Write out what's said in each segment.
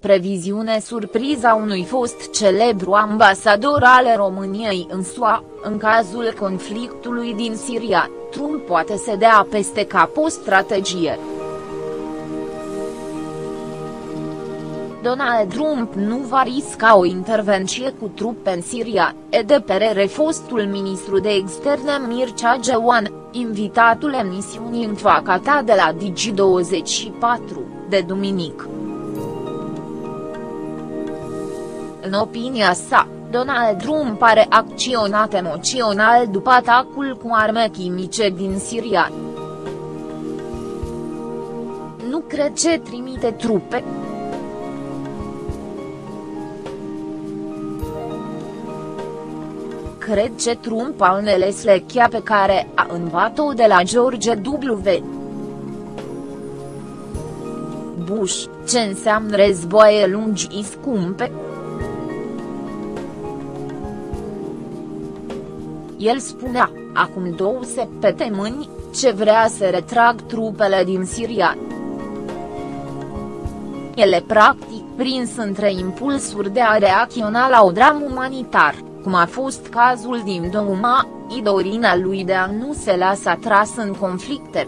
Previziune surpriza unui fost celebru ambasador al României în SUA, în cazul conflictului din Siria, Trump poate să dea peste cap o strategie. Donald Trump nu va risca o intervenție cu trupe în Siria, e de perere fostul ministru de externe Mircea Geoan, invitatul emisiunii Înfacata de la Digi24, de duminică. În opinia sa, Donald Trump are acționat emoțional după atacul cu arme chimice din Siria. Nu cred ce trimite trupe. Cred ce Trump a înțeles lechea pe care a învat-o de la George W. Bush, ce înseamnă războaie lungi scumpe. El spunea, acum două săptămâni, ce vrea să retrag trupele din Siria. Ele practic prins între impulsuri de a reacționa la o dramă umanitar, cum a fost cazul din Douma, idorina lui de a nu se lasa tras în conflicte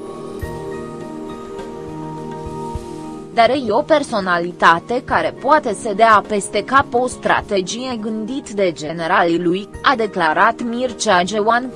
dar e o personalitate care poate să dea peste cap o strategie gândit de generalii lui, a declarat Mircea Geoan.